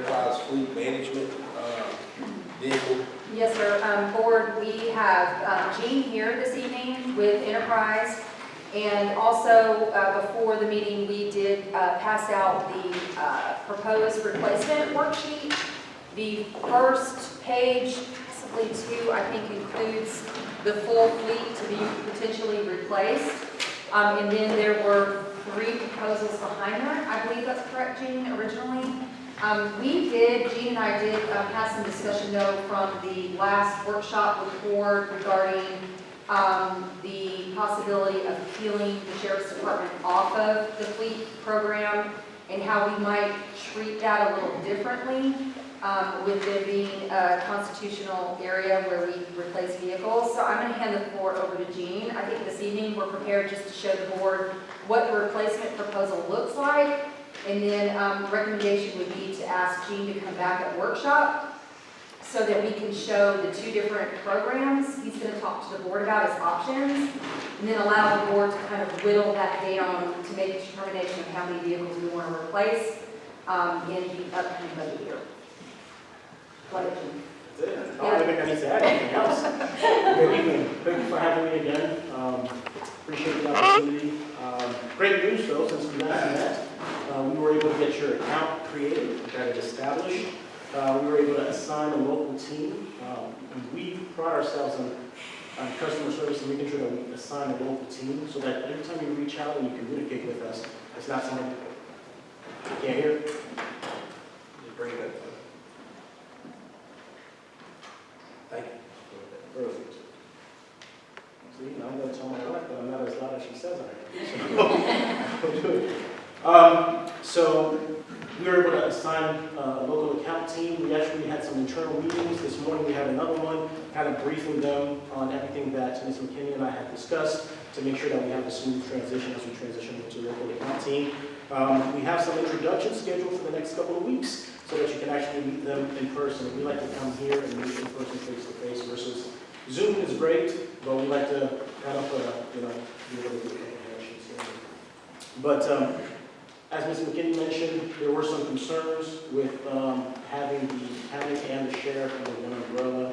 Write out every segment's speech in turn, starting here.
enterprise fleet management, uh, vehicle. Yes, sir. Um, Board, we have um, Gene here this evening with Enterprise. And also, uh, before the meeting, we did uh, pass out the uh, proposed replacement worksheet. The first page, possibly two, I think includes the full fleet to be potentially replaced. Um, And then there were three proposals behind that. I believe that's correct, Gene, originally. Um, we did, Gene and I did, um, have some discussion though from the last workshop with board regarding, um, the possibility of peeling the sheriff's department off of the fleet program and how we might treat that a little differently, um, with it being a constitutional area where we replace vehicles. So I'm gonna hand the floor over to Gene. I think this evening we're prepared just to show the board what the replacement proposal looks like and then um, recommendation would be to ask Gene to come back at workshop so that we can show the two different programs he's going to talk to the board about as options, and then allow the board to kind of whittle that down to make a determination of how many vehicles we want to replace um, in the upcoming budget year. Go ahead, Gene. That's it. I don't think I need to add anything else. Good evening. Thank you for having me again. Um, Appreciate the opportunity. Um, Great news though, since we last met, uh, we were able to get your account created, got it established. Uh, We were able to assign a local team. Um, We pride ourselves on on customer service and making sure that we assign a local team so that every time you reach out and you communicate with us, it's not someone, can't hear? Just bring it up. Thank you. Perfect. See, now I'm gonna tell my wife that I'm not as loud as she says I am. So, I'll do it. Um, so, we were able to assign a local account team. We actually had some internal meetings. This morning, we had another one, kind of briefing them on everything that Ms. McKinney and I had discussed to make sure that we have a smooth transition as we transition into local account team. Um, we have some introductions scheduled for the next couple of weeks so that you can actually meet them in person. We like to come here and meet in person face to face versus Zoom is great, but we like to kind of, uh, you know, do a little bit of connections here. But um, as Ms. McKinney mentioned, there were some concerns with um, having the county and the sheriff under one umbrella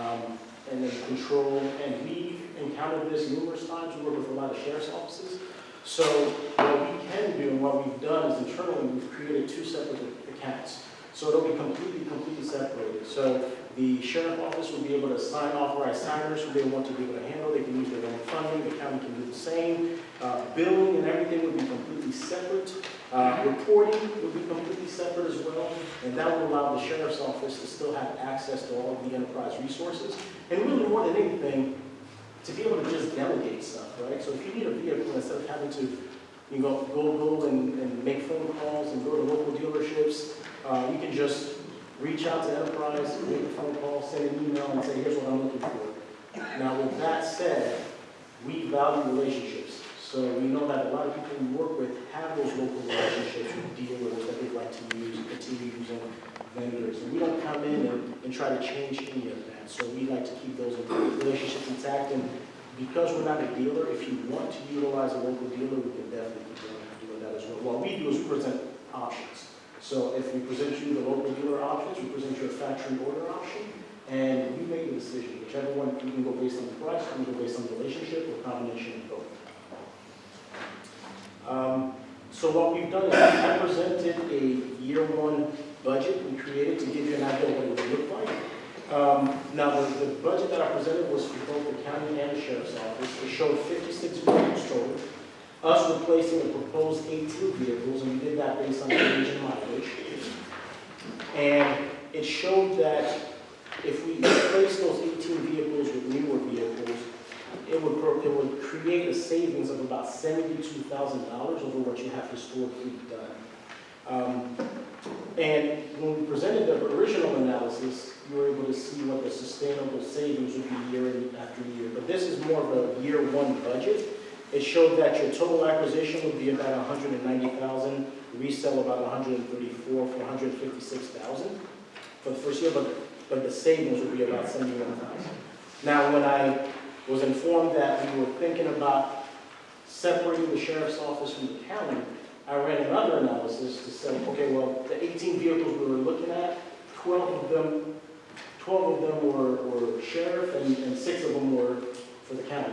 um, and then control. And we've encountered this numerous times. We work with a lot of sheriff's offices. So what we can do and what we've done is internally, we've created two separate accounts. So it'll be completely, completely separated. So the sheriff office will be able to sign authorized signers who they want to be able to handle. They can use their own funding. The county can do the same. Uh, Billing and everything would be completely separate. Uh, Reporting would be completely separate as well. And that will allow the sheriff's office to still have access to all of the enterprise resources. And really more than anything, to be able to just delegate stuff, right? So if you need a vehicle, instead of having to, you know, go, go and, and make phone calls and go to local dealerships, uh, you can just reach out to Enterprise, make a phone call, send an email, and say, here's what I'm looking for. Now, with that said, we value relationships. So we know that a lot of people we work with have those local relationships with dealers that they'd like to use, continue using vendors. And we don't come in and, and try to change any of that. So we like to keep those relationships intact. And because we're not a dealer, if you want to utilize a local dealer, we can definitely keep doing that as well. What we do is present options. So if we present you the local dealer options, we present you a factory order option, and you make the decision. Whichever one, you can go based on the price, you can go based on the relationship, or combination of both. Um, So what we've done is I presented a year one budget we created to give you an idea of what it would look like. Um, Now, the, the budget that I presented was for both the county and the sheriff's office. It showed 56 vehicles total, us replacing the proposed 18 vehicles, and we did that based on age and mileage. And it showed that if we replace those 18 vehicles with newer vehicles, it would, it would create a savings of about $72,000 over what you have historically done. Um, And when we presented the original analysis, you were able to see what the sustainable savings would be year after year. But this is more of a year one budget. It showed that your total acquisition would be about 190,000, resell about 134 for 156,000 for the first year, but, but the savings would be about 71,000. Now, when I was informed that we were thinking about separating the sheriff's office from the county, I ran another analysis to say, okay, well, the 18 vehicles we were looking at, 12 of them, 12 of them were, were sheriff and, and six of them were for the county.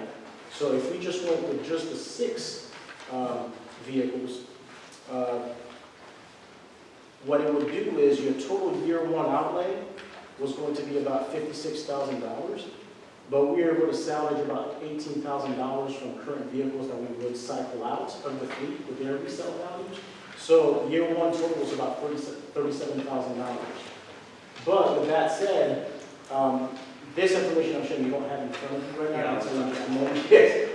So if we just went with just the six um, vehicles, uh, what it would do is your total year one outlay was going to be about $56,000. But we were able to salvage about eighteen thousand dollars from current vehicles that we would cycle out of the fleet with their resale values. So year one total was about thirty-seven thousand dollars. But with that said, um, this information I'm showing you don't have in front of you right now, it's a moment. Yes.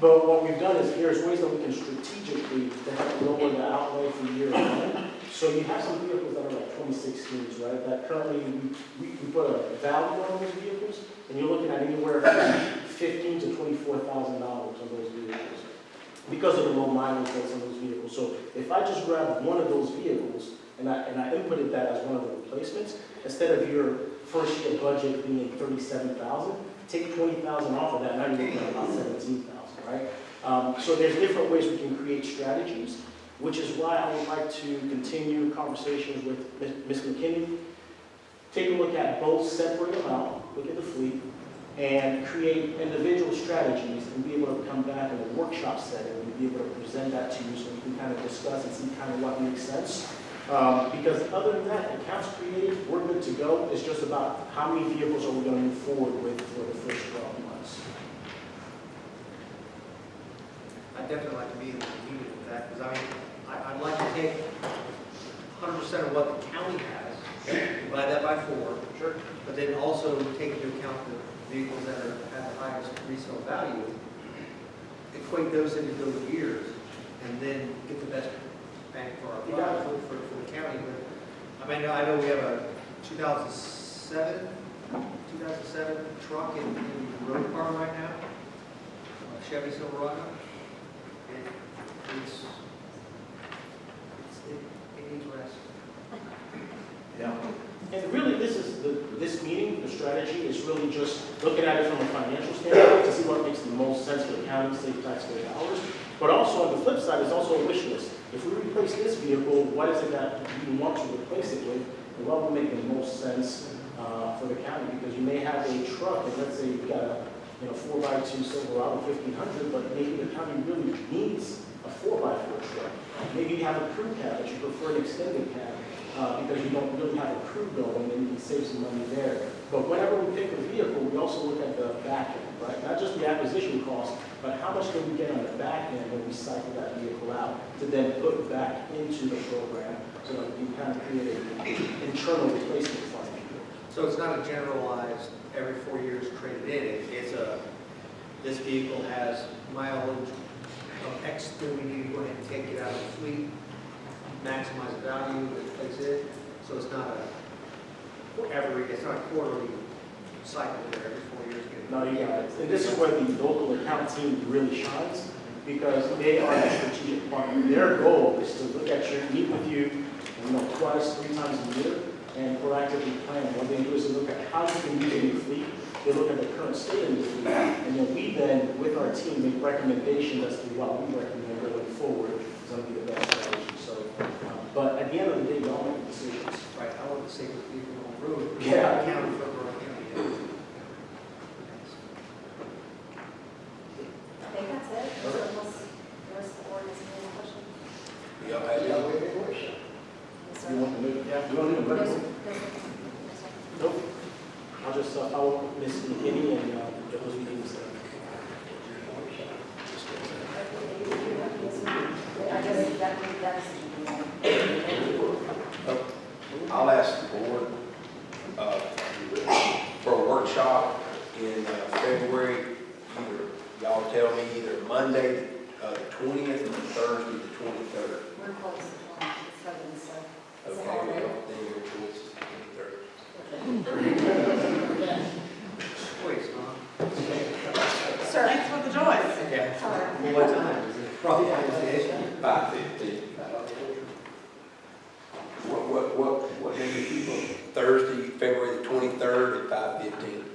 But what we've done is, here's ways that we can strategically to help lower the outlay for year one. So you have some vehicles that are like 2016s, right, that currently, we, we we put a value on those vehicles, and you're looking at anywhere from fifteen to twenty-four thousand dollars on those vehicles, because of the low mileage rates on those vehicles. So if I just grab one of those vehicles, and I, and I inputted that as one of the replacements, instead of your first year budget being thirty-seven thousand, take twenty thousand off of that, now you're looking at about seventeen thousand, right? Um, so there's different ways we can create strategies, which is why I would like to continue conversations with Ms. McKinney. Take a look at both, separate them look at the fleet, and create individual strategies and be able to come back in a workshop setting and be able to present that to you so we can kind of discuss and see kind of what makes sense. Um, because other than that, accounts created, we're good to go. It's just about how many vehicles are we going to move forward with for the first 12 months. I'd definitely like to be in the meeting with that, because I mean, I, I'd like to take hundred percent of what the county has, divide that by four, Sure. but then also take into account the vehicles that are, have the highest resale value, equate those into those years, and then get the best bang for our You got buck for, for, for the county. But, I mean, I know we have a two thousand seven, two thousand seven truck in, in the road department right now, a Chevy Silverado. And it's, it's, it, it needs rest. Yeah. And really, this is, the this meeting, the strategy is really just looking at it from a financial standpoint to see what makes the most sense for the county, save taxpayer dollars. But also, on the flip side, is also a wish list. If we replace this vehicle, what is it that we want to replace it with? And what would make the most sense uh, for the county? Because you may have a truck, and let's say you've got a, you know, four by two Silverado fifteen hundred, but maybe the county really needs a four by four truck. Maybe you have a crew cab, but you prefer an extended cab uh, because you don't really have a crew going, and you can save some money there. But whenever we pick a vehicle, we also look at the back end, right? Not just the acquisition cost, but how much can we get on the back end when we cycle that vehicle out to then put back into the program so that we kind of create an internal replacement fund. So it's not a generalized, every four years traded in, It- it's a, this vehicle has mileage of X, then we need to go ahead and take it out of the fleet, maximize the value, replace it, so it's not a, every, it's not a quarterly cycle there, every four years. No, you got it. And this is where the local account team really shines, because they are the strategic partner. Their goal is to look at your, meet with you, you know, twice, three times a year, and proactively plan. What they do is they look at how you can use a new fleet, they look at the current state of the fleet, and then we then, with our team, make recommendations as to what we recommend going forward is going to be the best strategy. So, um, but at the end of the day, you all make decisions. Right, I want to the safest vehicle on the road. Yeah. County for Borough County. I think that's it. Unless the rest of the board has any questions. Y'all have any? Yes, sir. You want to move? Yeah. You want to move? Yes, sir. Yes, sir. Yes, sir. Nope. I'll just uh, follow up with Ms. McKinney and uh, get those meetings. uh, I'll ask the board, uh, for a workshop in uh, February, y'all tell me either Monday, uh, the twentieth, or Thursday, the twenty-third. We're close 23rd at 515.